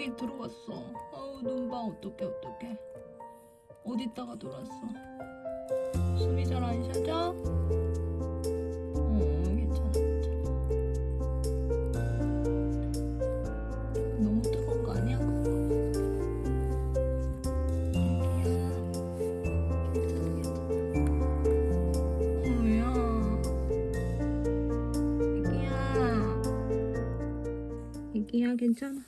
여기 들어왔어. 아우 눈봐 어떡해 어떡해. 어디다가 들어왔어? 숨이 잘 안 쉬어져? 어 괜찮아. 너무 뜨거운 거 아니야? 애기야. 애기야 괜찮아.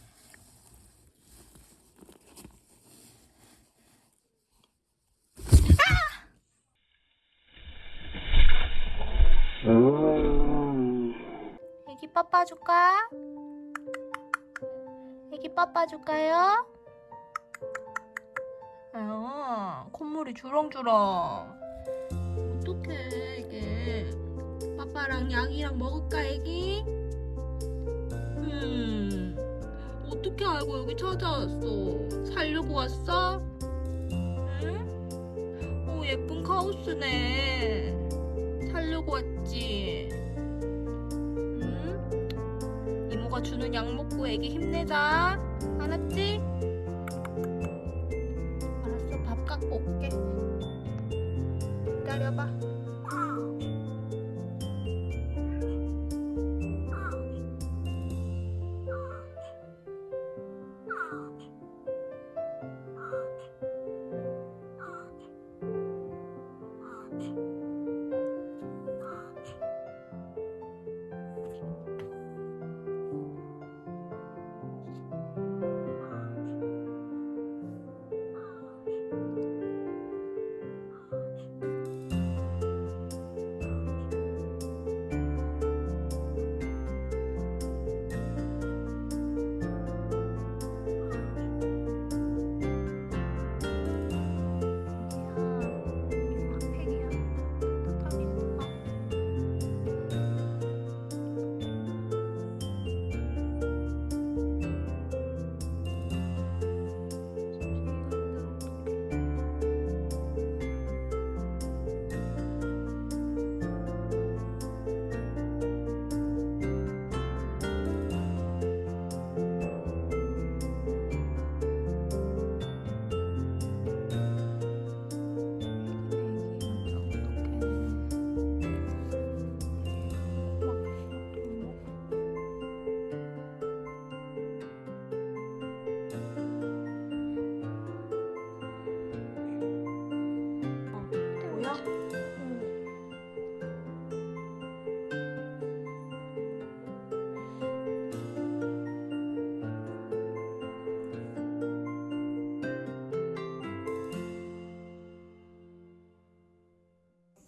애기 줄까? 애기 빠빠 줄까요? 아유, 콧물이 주렁주렁. 어떡해, 이게. 빠빠랑 약이랑 먹을까, 애기? 음, 어떻게 알고 여기 찾아왔어? 살려고 왔어? 응? 오, 예쁜 카우스네. 살려고 왔지? 주는 약 먹고 애기 힘내자. 알았지? 알았어, 밥 갖고 올게. 기다려봐.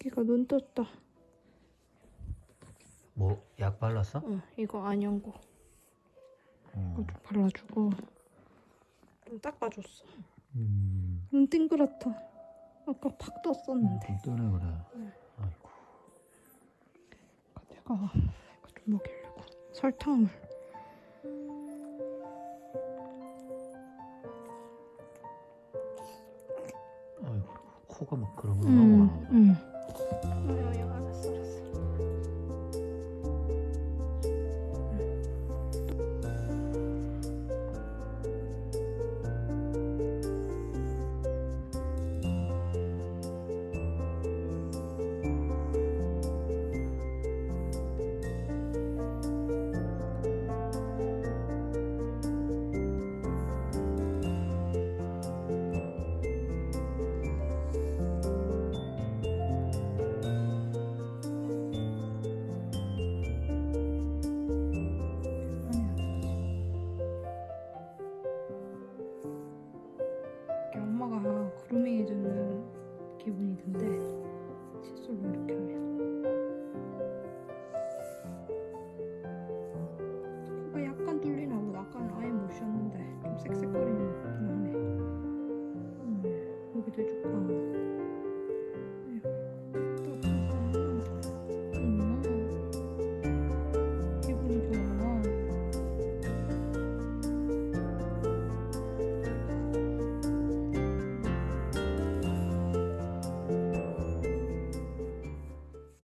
걔가 눈 떴다. 뭐 약 발랐어? 응, 이거 안연고. 어. 이거 좀 발라주고 좀 닦아줬어. 음. 눈 띵그랗다. 아까 팍 떴었는데. 좀 뜨네 그래. 아이고. 내가 이거 좀 먹이려고 설탕물. 아이고. 코가 막 그런 거 응, 나오나 보 다. 엄마가 그루밍 해주는 기분이 든데 칫솔로 이렇게 하면